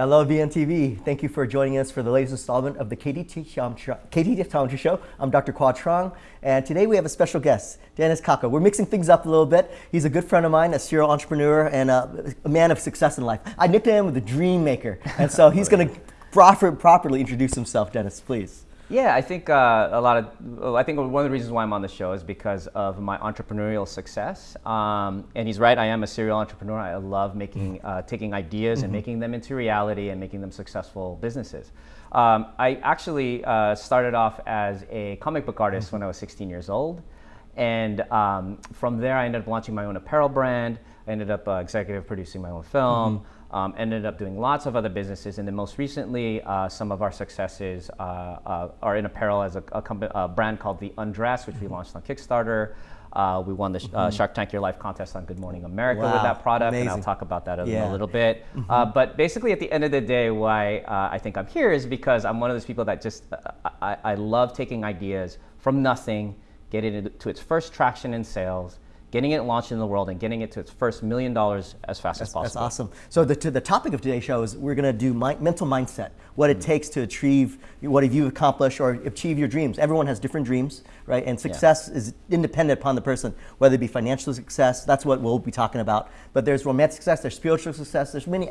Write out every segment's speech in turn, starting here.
Hello, VNTV. Thank you for joining us for the latest installment of the KDT Optometry Show. I'm Dr. Qua Trong, and today we have a special guest, Dennis Kaka. We're mixing things up a little bit. He's a good friend of mine, a serial entrepreneur, and a, a man of success in life. I nicknamed him the Dream Maker, and so he's oh, going to proper, properly introduce himself. Dennis, please. Yeah, I think uh, a lot of, I think one of the reasons why I'm on the show is because of my entrepreneurial success. Um, and he's right, I am a serial entrepreneur. I love making, uh, taking ideas mm -hmm. and mm-hmm. making them into reality and making them successful businesses. Um, I actually uh, started off as a comic book artist mm -hmm. when I was 16 years old. And um, from there, I ended up launching my own apparel brand. I ended up uh, executive producing my own film. Mm -hmm um, ended up doing lots of other businesses, and then most recently, uh, some of our successes uh, uh, are in apparel as a, a, a, brand called The Undress, which we mm-hmm. launched on Kickstarter. Uh, we won the mm -hmm. Shark Tank Your Life contest on Good Morning America wow. with that product, Amazing. and I'll talk about that yeah. a little bit. Mm -hmm. but basically, at the end of the day, why I think I'm here is because I'm one of those people that just I, I love taking ideas from nothing, getting it to its first traction in sales, getting it launched in the world and getting it to its first million dollars as fast that's, as possible. That's awesome. So the, the topic of today's show is we're going to do my, mental mindset, what it mm -hmm. takes to achieve what have you accomplished or achieve your dreams. Everyone has different dreams, right? And success yeah. is independent upon the person, whether it be financial success, that's what we'll be talking about. But there's romantic success, there's spiritual success, there's many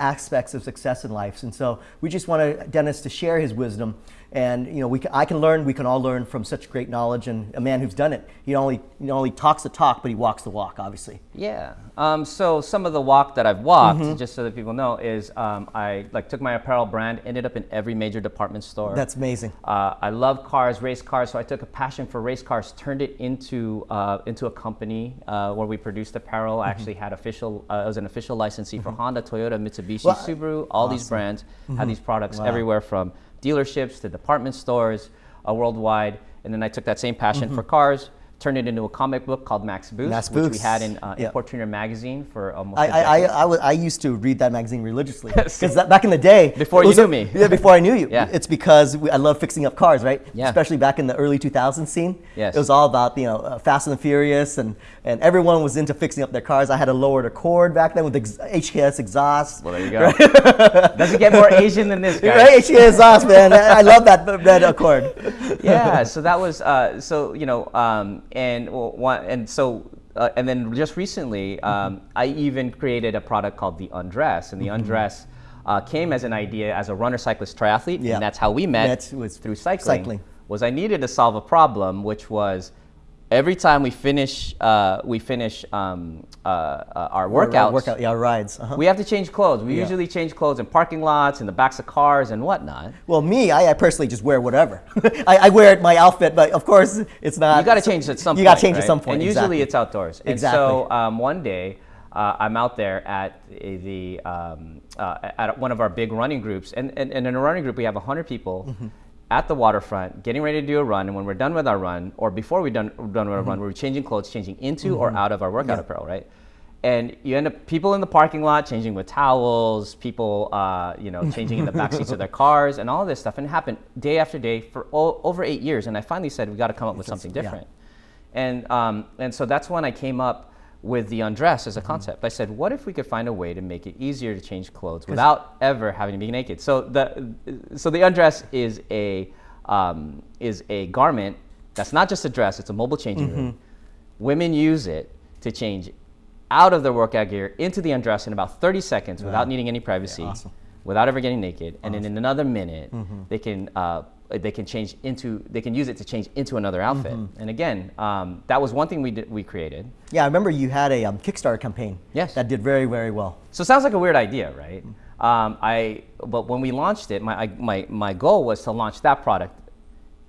aspects of success in life. And so we just want Dennis to share his wisdom and you know, we can, I can learn, we can all learn from such great knowledge and a man who's done it. He only, he only talks the talk, but he walks the walk, obviously. Yeah. Um, so some of the walk that I've walked, mm -hmm. just so that people know, is um, I like took my apparel brand, ended up in every major department store. That's amazing. Uh, I love cars, race cars, so I took a passion for race cars, turned it into uh, into a company uh, where we produced apparel. Mm -hmm. I mm-hmm. actually had official, uh, I was an official licensee mm -hmm. for mm-hmm. Honda, Toyota, Mitsubishi, well, Subaru, all awesome. these brands had mm-hmm. these products wow. everywhere from dealerships to department stores uh, worldwide. And then I took that same passion mm -hmm. for cars, turned it into a comic book called Max Boost, Max which we had in uh, yep. Import magazine for almost. I I, I, I, used to read that magazine religiously because back in the day. Before you knew me. Yeah, before I knew you. Yeah. It's because we, I love fixing up cars, right? Yeah. Especially back in the early 2000s scene. Yes. It was all about you know uh, Fast and the Furious, and and everyone was into fixing up their cars. I had a lowered Accord back then with the HKS exhaust. Well, there you go. Right? Doesn't get more Asian than this guy. Right, HKS exhaust, man. I love that that Accord. yeah. So that was uh, so you know um, and one, and so, uh, and then just recently, mm-hmm. um, mm -hmm. I even created a product called the Undress, and the mm -hmm. Undress uh, came as an idea as a runner, cyclist, triathlete, yeah. and that's how we met, met through cycling, cycling. Was I needed to solve a problem, which was every time we finish uh, we finish um, uh, uh, our workouts, workout, yeah, rides, -huh. we have to change clothes. We yeah. usually change clothes in parking lots, in the backs of cars, and whatnot. Well, me, I, I personally just wear whatever. I, I, wear my outfit, but of course, it's not. You got to change at some. You got to change right? at some point. And exactly. usually, it's outdoors. And exactly. so um, one day. Uh, I'm out there at the um, uh, at one of our big running groups, and, and, and in a running group we have 100 people, mm -hmm at the waterfront, getting ready to do a run, and when we're done with our run, or before we're done, done with our mm -hmm. run, we're changing clothes, changing into mm -hmm. or mm-hmm. out of our workout yeah. apparel, right? And you end up people in the parking lot changing with towels, people, uh, you know, changing in the back seats of their cars, and all this stuff. And it happened day after day for over eight years. And I finally said we got to come up with something different. Yeah. And um, and so that's when I came up with the undress as a mm-hmm. concept. I said, what if we could find a way to make it easier to change clothes without ever having to be naked? So the, so the undress is a, um, is a garment that's not just a dress, it's a mobile changing mm -hmm. room. Mm-hmm. Women use it to change out of their workout gear into the undress in about 30 seconds without needing any privacy, yeah, awesome. without ever getting naked. Awesome. And then in another minute, mm -hmm. they can uh, uh, they can change into they can use it to change into another outfit. Mm -hmm. And again, um, that was one thing we did, we created. Yeah, I remember you had a um, Kickstarter campaign. Yes. That did very very well. So it sounds like a weird idea, right? Mm um, I but when we launched it, my I, my my goal was to launch that product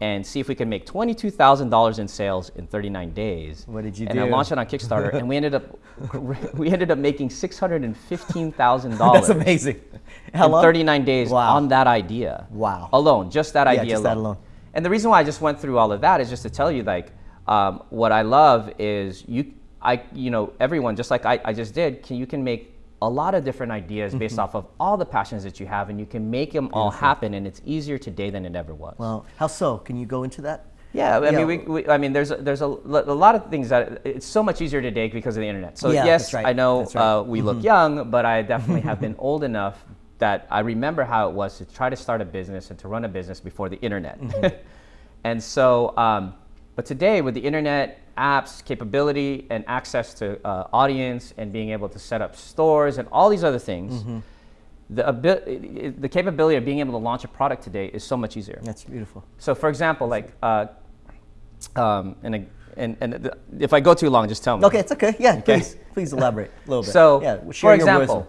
and see if we could make $22,000 in sales in 39 days. What did you and do? And I launched it on Kickstarter, and we ended up we ended up making $615,000. That's amazing. How in long? 39 days wow. on that idea. Wow. Alone, just that yeah, idea just alone. That alone. And the reason why I just went through all of that is just to tell you, like, um, what I love is you, I, you know, everyone, just like I, I just did, can you can make a lot of different ideas based mm -hmm. off of all the passions that you have, and you can make them Beautiful. all happen, and it's easier today than it ever was. Well, how so? Can you go into that? Yeah, I yeah. mean, we, we, I mean, there's a, there's a, a lot of things that it's so much easier today because of the internet. So yeah, yes, right. I know right. uh, we mm -hmm. look mm-hmm. young, but I definitely have been old enough that I remember how it was to try to start a business and to run a business before the internet. and so, um, but today with the internet, apps, capability, and access to uh, audience, and being able to set up stores and all these other things, the, abi- the capability of being able to launch a product today is so much easier. That's beautiful. So, for example, like, uh, um, and, a- and, and the- if I go too long, just tell me. Okay, it's okay. Yeah, please, please elaborate a little bit. So, yeah, for example,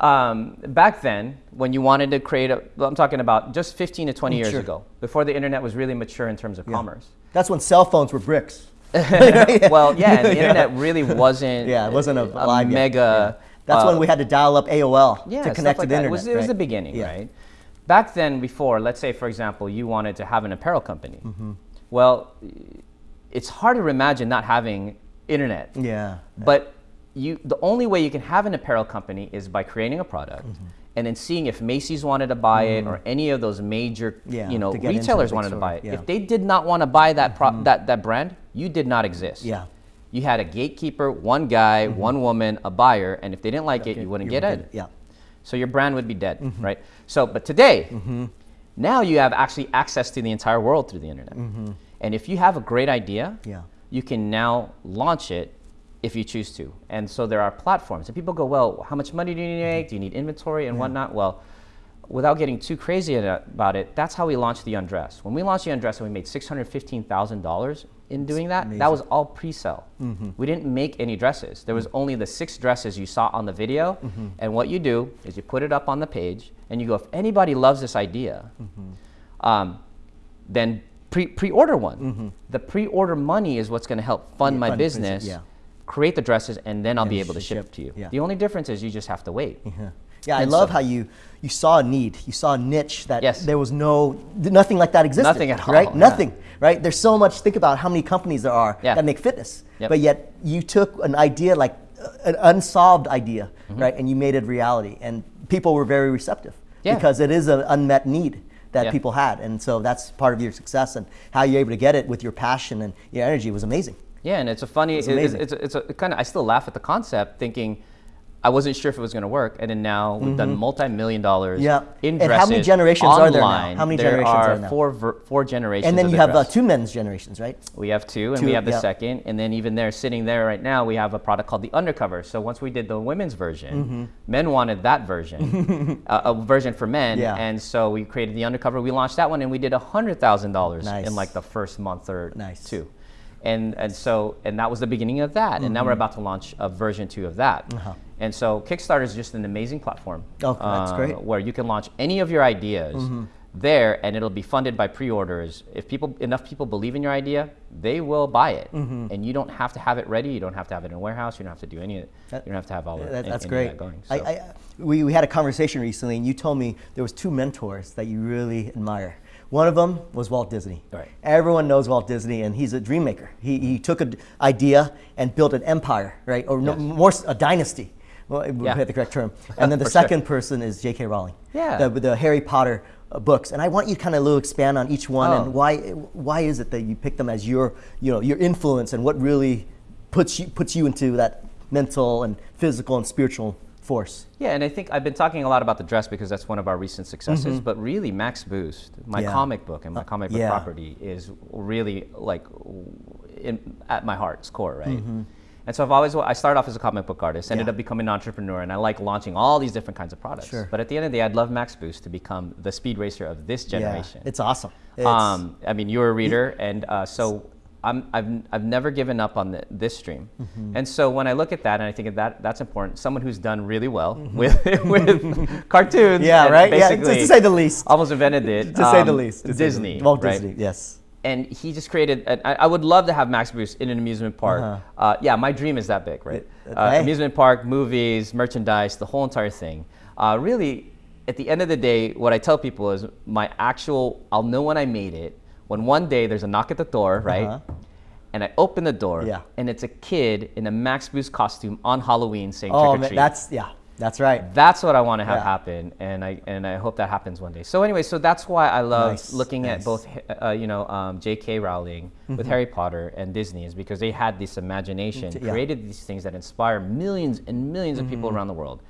um, back then, when you wanted to create a, well, I'm talking about just 15 to 20 years Mm, sure. ago, before the internet was really mature in terms of commerce. that's when cell phones were bricks. Well, yeah, the internet really wasn't. Yeah, it wasn't a, yet. mega. Yeah. That's uh, when we had to dial up AOL yeah, to connect like to the that. internet. It was, it was right? the beginning, Yeah. right? Back then, before, let's say, for example, you wanted to have an apparel company. Mm-hmm. Well, it's hard to imagine not having internet. Yeah. But you, the only way you can have an apparel company is by creating a product Mm-hmm. And then seeing if Macy's wanted to buy it or any of those major, Yeah, you know, to retailers wanted to buy it. yeah. Mm-hmm. If they did not want to buy that, pro- that that brand, you did not exist. Yeah. You had a gatekeeper, one guy, one woman, a buyer, and if they didn't like it, you wouldn't You get in. Yeah. So your brand would be dead, Mm-hmm. right? So, but today, now you have actually access to the entire world through the internet. And if you have a great idea, Mm-hmm. Yeah. you can now launch it if you choose to. And so there are platforms. And people go, well, how much money do you need to make? Mm-hmm. Do you need inventory and whatnot? Well, without getting too crazy about it, that's how we launched the Undress. When we launched the Undress and we made $615,000 in doing that, that was all pre-sale. Mm-hmm. We didn't make any dresses. There was mm-hmm. only the six dresses you saw on the video. And what you do is you put it up on the page and you go, if anybody loves this idea, um, then pre pre-order one. The pre-order money is what's going to help fund Yeah, my fund business, business, yeah. Create the dresses, and then I'll be able to ship ship, it to you. yeah. The only difference is you just have to wait. Yeah, yeah I And love so- how you you saw a need, you saw a niche that Yes. there was no nothing like that existed. Nothing at all, right? yeah. Nothing, right? There's so much. Think about how many companies there are Yeah. that make fitness, Yep. but yet you took an idea like uh, an unsolved idea, Mm-hmm. right, and you made it reality, and people were very receptive Yeah. because it is an unmet need that people had, and so that's part of your success and how you're able to get it with your passion and your energy was amazing. Yeah, and it's a funny. It's, amazing. it's, it's, a kind of. I still laugh at the concept, thinking. I wasn't sure if it was going to work, and then now we've done multi-million dollars Yeah. in And how many generations are there now? How many there generations are, are now? Four, ver- four generations. And then you have uh, two men's generations, right? We have two, and Two, we have the yeah. second, and then even there, sitting there right now, we have a product called the Undercover. So once we did the women's version, Mm-hmm. men wanted that version, uh, a version for men, Yeah. and so we created the Undercover. We launched that one, and we did hundred thousand dollars in like the first month or Nice. two, and and so and that was the beginning of that, and now we're about to launch a version two of that. Mm-hmm. Uh-huh. And so Kickstarter is just an amazing platform. Oh, that's uh, great. Mm-hmm. Where you can launch any of your ideas there, and it'll be funded by pre-orders. If people enough people believe in your idea, they will buy it, Mm-hmm. and you don't have to have it ready. You don't have to have it in a warehouse. You don't have to do any. of it. That- you don't have to have all of That- any- that's great. that going. I, I, we, we had a conversation recently, and you told me there was two mentors that you really admire. One of them was Walt Disney. Right. Everyone knows Walt Disney, and he's a dream maker. He, he took an idea and built an empire, right, or no, more a dynasty. Well, Yeah. be the correct term. And then the For sure. second person is J.K. Rowling. Yeah. The, the Harry Potter uh, books, and I want you to kind of little expand on each one Oh. and why why is it that you pick them as your you know your influence and what really puts you puts you into that mental and physical and spiritual force. Yeah, and I think I've been talking a lot about the dress because that's one of our recent successes. But really, Max Boost, my. Yeah. comic book and my comic book yeah. property, is really like in, at my heart's core, right? Mm-hmm. And so I've always I started off as a comic book artist, ended Yeah. up becoming an entrepreneur, and I like launching all these different kinds of products. Sure. But at the end of the day, I'd love Max Boost to become the speed racer of this generation. Yeah, it's awesome. It's, Um, I mean, you're a reader, and uh, so I'm, I've, I've never given up on the, this stream. Mm-hmm. And so when I look at that, and I think that that's important, someone who's done really well with, with cartoons. Yeah, right. Yeah, to, say the least. Almost invented it. To say the um, least. to say the Disney. Walt right? Disney. Yes. And he just created. I, I would love to have Max Boost in an amusement park. Uh-huh. Uh, yeah, my dream is that big, right? Uh, Uh, hey. amusement park, movies, merchandise, the whole entire thing. Uh, really, at the end of the day, what I tell people is my actual. I'll know when I made it when one day there's a knock at the door, right? Uh-huh. And I open the door, Yeah. and it's a kid in a Max Boost costume on Halloween saying Oh, trick or treat. that's yeah. That's right. That's what I want to have Yeah. happen, and I and I hope that happens one day. So anyway, so that's why I love Nice, looking nice. at both, uh, you know, um, J.K. Rowling with Mm-hmm. Harry Potter and Disney is because they had this imagination, Yeah. created these things that inspire millions and 1000000s of Mm-hmm. people around the world.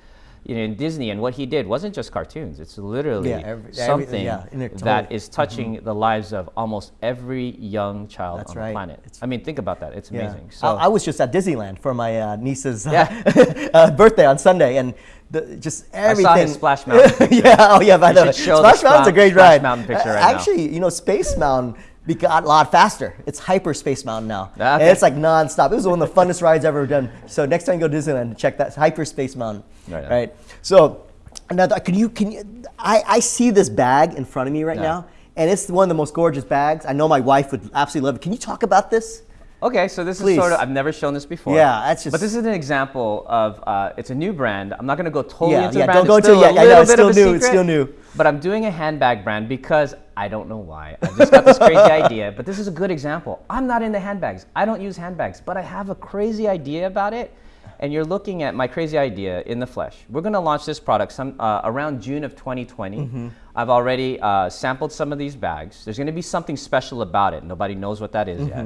You know, in Disney, and what he did wasn't just cartoons. It's literally Yeah, every- every- something yeah, in it that is touching the lives of almost every young child. That's on right. the planet. It's- I mean, think about that. It's Yeah. amazing. So I, I was just at Disneyland for my uh, niece's uh, Yeah. uh, birthday on Sunday, and the, just everything. I saw his Splash Mountain yeah, oh yeah, I You know. should the Splash Mountain's a great Splash ride. Mountain picture right now. Actually, you know, Space Mountain got a lot faster. It's hyper Space Mountain now. Ah, And it's like nonstop. It was one of the funnest rides I've ever done. So next time you go to Disneyland, check that hyper Space Mountain. Right. Right. So another, can you can you? I, I see this bag in front of me right Yeah. now, and it's one of the most gorgeous bags. I know my wife would absolutely love it. Can you talk about this? Okay, so this Please. is sort of, I've never shown this before. Yeah, that's just- But this is an example of, uh, it's a new brand. I'm not going to go totally Yeah, into yeah, the brand. don't go it's into still it yet. I know, it's still new, it's still new. But I'm doing a handbag brand because I don't know why. I just got this crazy idea. But this is a good example. I'm not into handbags. I don't use handbags, but I have a crazy idea about it. And you're looking at my crazy idea in the flesh. We're going to launch this product some uh, around June of 2020. Mm-hmm. I've already uh, sampled some of these bags. There's going to be something special about it. Nobody knows what that is yet.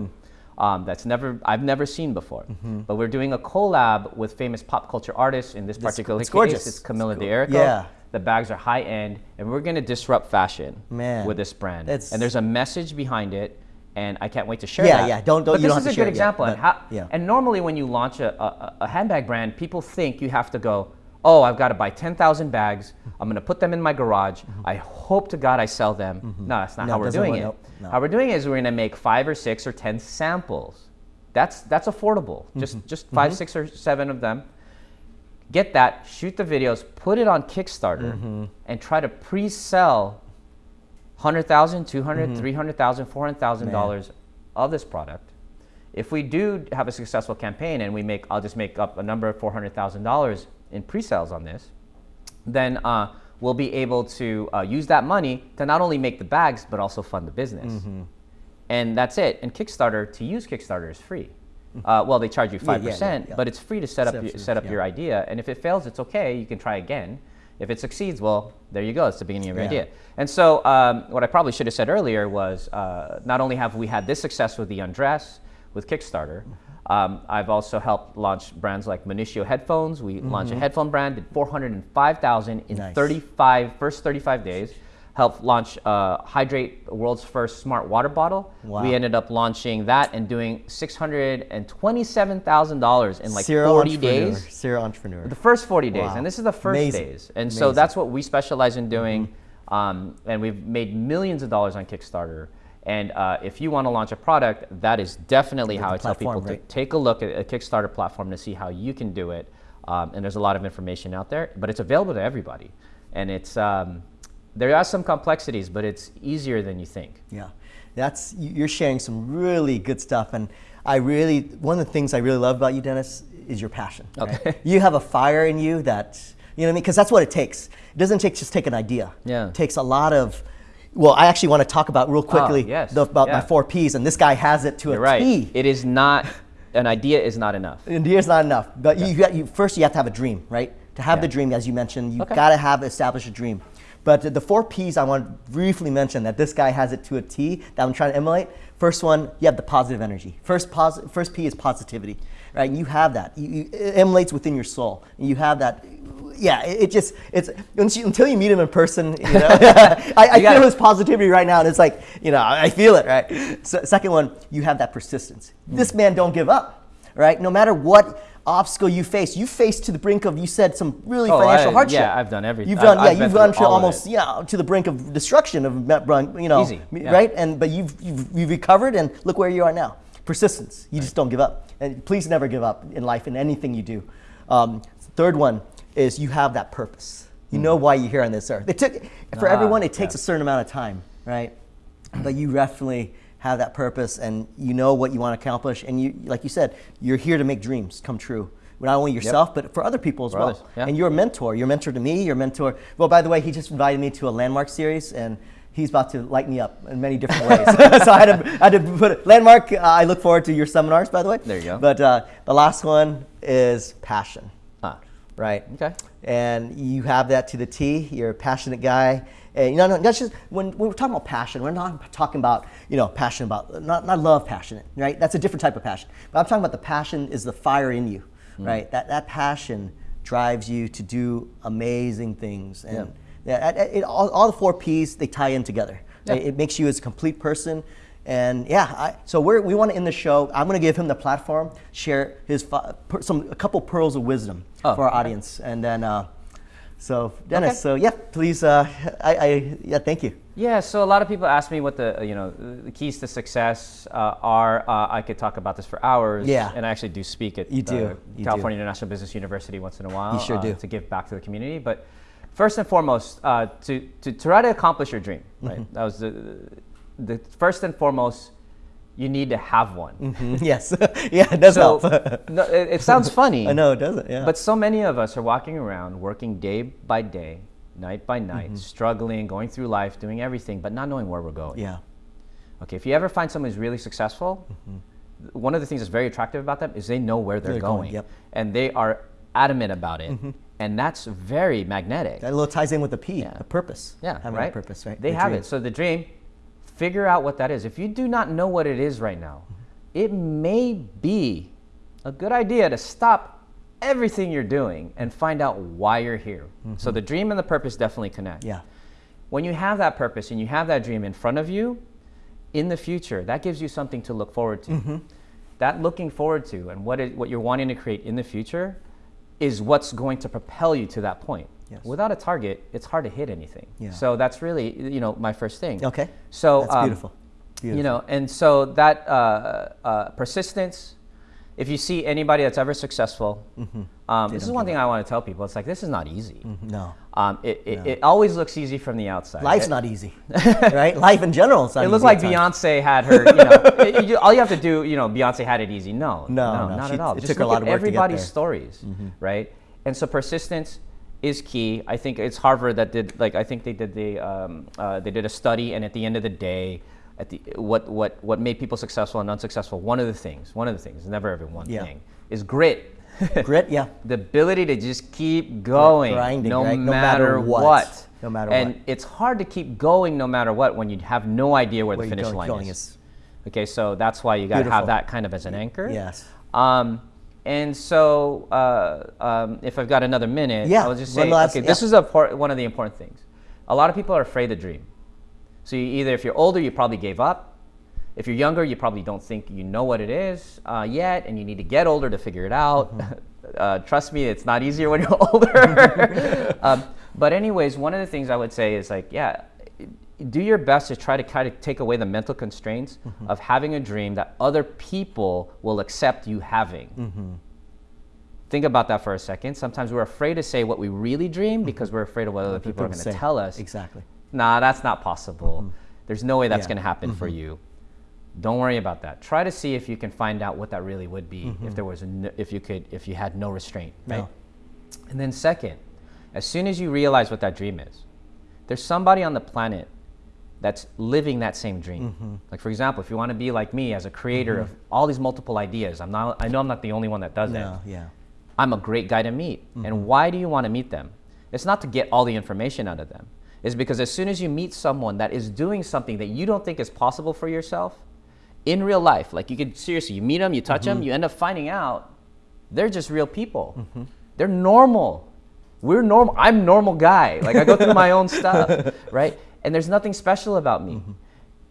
Um, that's never I've never seen before. But we're doing a collab with famous pop culture artists. In this particular it's case, gorgeous. it's Camilla It's De go- yeah. The bags are high end, and we're going to disrupt fashion Man, with this brand. and there's a message behind it, and I can't wait to share Yeah, that. yeah, don't- don't- But you this don't is a good it yet, example. and, but- how, yeah. and normally when you launch a, a, a handbag brand, people think you have to go, oh, I've got to buy 10,000 bags. I'm going to put them in my garage. I hope to God I sell them. No, that's not Mm-hmm. No, how we're doing it. no. How we're doing it is we're going to make five or six or 10 samples. That's, that's affordable. Just, Mm-hmm. just 5 six, or seven of them get that, shoot the videos, put it on Kickstarter, Mm-hmm. and try to pre-sell 100,000, 200, Mm-hmm. 300,000, 400,000 dollars of this product. If we do have a successful campaign and we make, I'll just make up a number of $400,000 in pre-sales on this, then uh, we'll be able to uh, use that money to not only make the bags, but also fund the business. Mm-hmm. And that's it. And Kickstarter, to use Kickstarter is free. Uh, well, they charge you 5%, Mm-hmm. yeah, yeah, yeah. but it's free to set up, Set up your, set up your idea. And if it fails, it's okay. You can try again. If it succeeds, well, there you go. It's the beginning of your idea. And so, um, what I probably should have said earlier was uh, not only have we had this success with the Undress, with Kickstarter, um, I've also helped launch brands like Monitio headphones. We launched a headphone brand, did 405,000 in. Nice. 35, first 35 days. Helped launch uh, Hidrate, world's first smart water bottle. Wow. We ended up launching that and doing $627,000 in like Serial 40 days. Serial entrepreneur. The first 40 days, Wow. and this is the first Amazing. days. And so Amazing. Mm-hmm. that's what we specialize in doing. Um, and we've made millions of dollars on Kickstarter. And uh, if you want to launch a product, that is definitely how I tell people platform, to take a look at a Kickstarter platform to see how you can do it. Um, and there's a lot of information out there, but it's available to everybody. And it's um, there are some complexities, but it's easier than you think. Yeah, that's you- you're sharing some really good stuff, and I really one of the things I really love about you, Dennis, is your passion. right? Okay. You have a fire in you that you know what I mean, because that's what it takes. It doesn't take just take an idea. Yeah. it takes a lot of. Well, I actually want to talk about real quickly Ah, yes, the- about my four P's, and this guy has it to You're a right. T. It is not an idea is not enough. An idea is not enough, but you, you first you have to have a dream, right? To have Yeah. the dream, as you mentioned, you Okay. got to have establish a dream. But the, four P's I want to briefly mention that this guy has it to a T that I'm trying to emulate. First one, you have the positive energy. First, posi- first P is positivity, right? You have that. You, you, it emulates within your soul. You have that. Yeah, it, it just it's you, until you meet him in person. You know, I, I feel his positivity right now, and it's like you know I feel it. Right. So, second one, you have that persistence. Hmm. This man don't give up right? No matter what obstacle you face, you face to the brink of, you said some really Oh, financial I- hardship. yeah, I've done everything. You've done, I've yeah, you've gone to almost, yeah, to the brink of destruction of, you know, Easy, yeah. right? And but you've, you've you've recovered, and look where you are now. Persistence. You just don't give up, and please never give up in life in anything you do. Um, third one is you have that purpose. You know why you're here on this earth. It took for Hmm. Ah, everyone. It takes yeah. a certain amount of time, right? but you definitely have that purpose and you know what you want to accomplish and you like you said you're here to make dreams come true not only yourself but for other people as For well others, yeah. and you're a mentor you're a mentor to me you're a mentor well by the way he just invited me to a landmark series and he's about to light me up in many different ways so I had, to, I had to put it landmark uh, i look forward to your seminars by the way There you go. but uh, the last one is passion Ah, right okay. and you have that to the T. You're a passionate guy. And you know, no, that's just when, when we're talking about passion. We're not talking about you know passion about not not love passionate, right? That's a different type of passion. But I'm talking about the passion is the fire in you, right? That that passion drives you to do amazing things. And yeah, it, it, all, all, the four P's they tie in together. Yeah. It, it, makes you as a complete person. And yeah, I, so we we want to end the show. I'm going to give him the platform, share his some a couple pearls of wisdom oh, for our okay. audience, and then. Uh, so Dennis, okay. so yeah, please, uh, I, I, yeah, thank you. Yeah, so a lot of people ask me what the you know the keys to success uh, are. Uh, I could talk about this for hours. Yeah, and I actually do speak at you do. You California do. International Business University once in a while. You sure do uh, to give back to the community. But first and foremost, uh, to, to try to accomplish your dream, right? Mm-hmm. That was the the first and foremost you need to have one. Mm-hmm. Yes. yeah, it does so, help. no, it, it, sounds funny. I know, it doesn't. Yeah. But so many of us are walking around working day by day, night by night, mm-hmm. struggling, going through life, doing everything, but not knowing where we're going. Yeah. Okay, if you ever find someone who's really successful, mm-hmm. one of the things that's very attractive about them is they know where they're, they're going. going yep. And they are adamant about it. Mm-hmm. And that's very magnetic. That little ties in with the P, yeah. the purpose. Yeah, Having right? purpose, right? They the have dream. it. So the dream, figure out what that is. If you do not know what it is right now, it may be a good idea to stop everything you're doing and find out why you're here. Mm-hmm. So the dream and the purpose definitely connect. Yeah. When you have that purpose and you have that dream in front of you, in the future, that gives you something to look forward to. Mm-hmm. That looking forward to and what, it, what you're wanting to create in the future is what's going to propel you to that point. Yes. Without a target, it's hard to hit anything. Yeah. So that's really, you know, my first thing. Okay. So that's um, beautiful. beautiful. You know, and so that uh, uh, persistence. If you see anybody that's ever successful, mm-hmm. um, this is one thing I want to tell people. It's like this is not easy. Mm-hmm. No. Um, it, it, no. it, always looks easy from the outside. Life's not easy, right? Life in general is not It looks like Beyonce had her. You know, you, all you have to do, you know, Beyonce had it easy. No, no, no, no not she, at all. It Just took a lot of work everybody's to get stories, mm-hmm. right? And so persistence is key. I think it's Harvard that did like I think they did the um, uh, they did a study, and at the end of the day, at the what what what made people successful and unsuccessful. One of the things, one of the things, never ever one yeah. thing, is grit. grit, yeah. the ability to just keep going, Grinding, no, right? matter no, matter what. what. No matter and what. it's hard to keep going no matter what when you have no idea where, where the finish line is. is. Okay, so that's why you got to have that kind of as an anchor. Yes. Um, and so, uh, um, if I've got another minute, yeah. I'll just say, last, okay, yeah. this is a part, one of the important things. A lot of people are afraid to dream. So you either, if you're older, you probably gave up. If you're younger, you probably don't think you know what it is uh, yet, and you need to get older to figure it out. Mm-hmm. uh, trust me, it's not easier when you're older. um, but anyways, one of the things I would say is like, yeah, do your best to try to kind of take away the mental constraints mm-hmm. of having a dream that other people will accept you having. Mm-hmm. Think about that for a second. Sometimes we're afraid to say what we really dream mm-hmm. because we're afraid of what other people, people are going to tell us. Exactly. Nah, that's not possible. Mm-hmm. There's no way that's yeah. going to happen for mm-hmm. you. Don't worry about that. Try to see if you can find out what that really would be if there was no, if you could if you had no restraint, right? No. And then second, as soon as you realize what that dream is, there's somebody on the planet that's living that same dream. Mm-hmm. Like for example, if you want to be like me as a creator mm-hmm. of all these multiple ideas, I'm not. I know I'm not the only one that does no, it. Yeah. I'm a great guy to meet. Mm-hmm. And why do you want to meet them? It's not to get all the information out of them. It's because as soon as you meet someone that is doing something that you don't think is possible for yourself in real life, like you could seriously, you meet them, you touch them, mm-hmm. you end up finding out they're just real people. Mm-hmm. They're normal. We're normal. I'm normal guy. Like I go through my own stuff, right? And there's nothing special about me. Mm-hmm.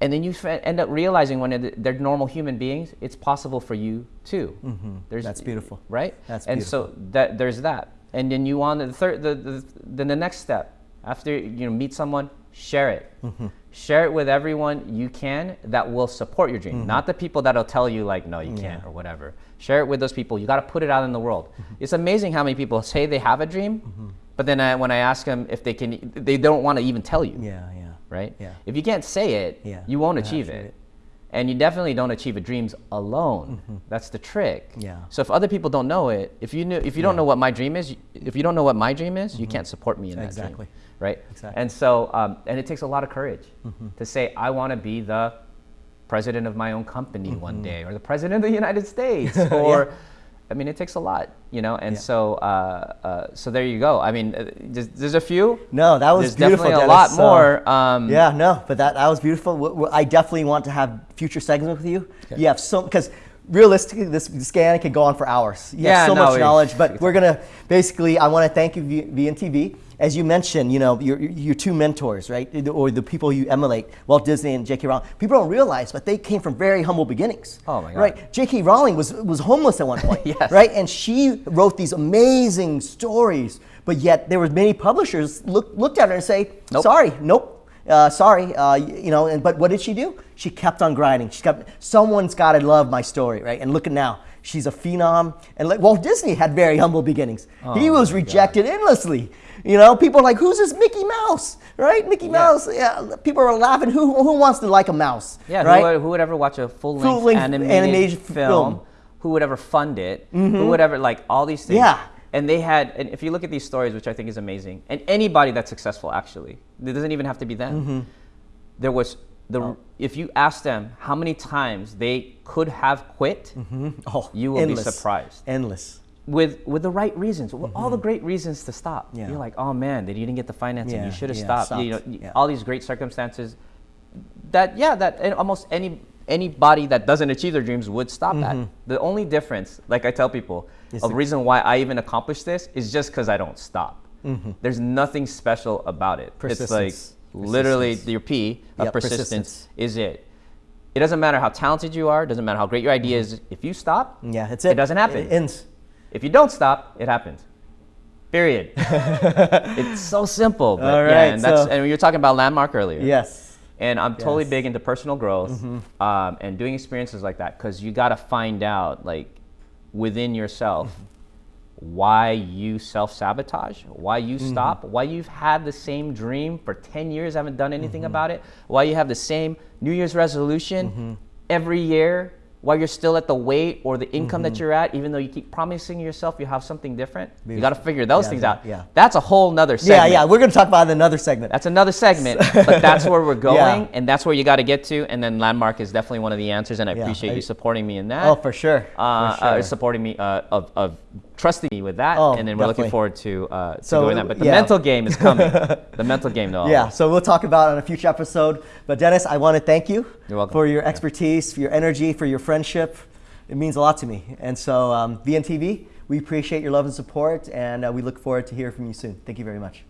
And then you end up realizing when they're normal human beings, it's possible for you too. Mm-hmm. There's, That's beautiful, right? That's and beautiful. so that there's that. And then you want the third, the, the, then the next step after you know meet someone, share it. Mm-hmm. Share it with everyone you can that will support your dream, mm-hmm. not the people that'll tell you like no you can't or whatever. Share it with those people. You got to put it out in the world. Mm-hmm. It's amazing how many people say they have a dream, mm-hmm. but then I, when I ask them if they can, they don't want to even tell you. Yeah, yeah right? Yeah. If you can't say it, yeah. you won't achieve it. it. And you definitely don't achieve a dreams alone. Mm-hmm. That's the trick. Yeah. So if other people don't know it, if you knew, if you don't know what my dream is, if you don't know what my dream is, mm-hmm. you can't support me in that exactly. dream, right? Exactly. And so, um, and it takes a lot of courage mm-hmm. to say, I want to be the president of my own company one mm-hmm. day, or the president of the United States, or yeah I mean, it takes a lot, you know, and yeah. so uh, uh, so there you go. I mean, uh, there's, there's, a few. No, that was there's beautiful. Definitely Dennis. a lot more. Um, yeah, no, but that that was beautiful. I definitely want to have future segments with you. Okay. You have so because realistically, this scan can go on for hours. You Yeah, have so no, much knowledge, but we're gonna basically. I want to thank you, V- VNTV. As you mentioned, you know your, your two mentors, right, or the people you emulate, Walt Disney and J.K. Rowling. People don't realize, but they came from very humble beginnings. Oh, my God. Right, J.K. Rowling was was homeless at one point. Yes. Right, and she wrote these amazing stories, but yet there were many publishers look, looked at her and say, Nope. "Sorry, nope." Uh, sorry, uh, you know, and, but what did she do? She kept on grinding. She kept, someone's got to love my story, right? And look at now, she's a phenom. And like Walt Disney had very humble beginnings. he Oh, was my rejected endlessly. You know, people are like, who's this Mickey Mouse, right? Mickey Mouse. Yeah, people are laughing. Who, who wants to like a mouse? Yeah, right? who, would, who would ever watch a full-length, Full-length animated, animated film? film. Mm-hmm. Who would ever fund it? Who would ever like all these things? Yeah. And they had, and if you look at these stories, which I think is amazing, and anybody that's successful actually, it doesn't even have to be them. Mm-hmm. There was the Oh. if you ask them how many times they could have quit, oh, you will be surprised. Endless. With with the right reasons, with all the great reasons to stop. Mm-hmm. Yeah. You're like, oh man, they didn't get the financing. Yeah, you should have yeah, stopped. You know, all these great circumstances. That yeah, that and almost any anybody that doesn't achieve their dreams would stop that. Mm-hmm. The only difference, like I tell people, Is a the- reason why I even accomplish this is just because I don't stop. There's nothing special about it. It's like Mm-hmm. Literally your P of Yep, persistence, persistence. is it. It doesn't matter how talented you are. Doesn't matter how great your idea is. If you stop, Yeah, that's it. It doesn't happen. It ends. If you don't stop, it happens. Period. it's so simple. But All yeah, and that's so- and you were talking about landmark earlier. Yes. And I'm totally Yes. big into personal growth Mm-hmm. um, and doing experiences like that because you got to find out like within yourself Mm-hmm. why you self sabotage, why you Mm-hmm. stop, why you've had the same dream for 10 years, haven't done anything Mm-hmm. about it, why you have the same New Year's resolution every year, why you're still at the weight or the income Mm-hmm. that you're at, even though you keep promising yourself you have something different. You got to figure those Yeah, things out. yeah. That's a whole nother segment. yeah. Yeah, we're going to talk about another segment. That's another segment, but that's where we're going, Yeah. and that's where you got to get to. And then landmark is definitely one of the answers, and I Yeah, appreciate I- you supporting me in that. oh, for sure. Uh, for uh, supporting me uh, of, of trusting me with that, Oh, and then we're looking forward to uh, to So, doing that. But the yeah. mental game is coming. the mental game, though. Yeah, so we'll talk about it on a future episode. But Dennis, I want to thank you for your Yeah. expertise, for your energy, for your friendship. It means a lot to me. And so, um, VNTV, we appreciate your love and support, and uh, we look forward to hearing from you soon. Thank you very much.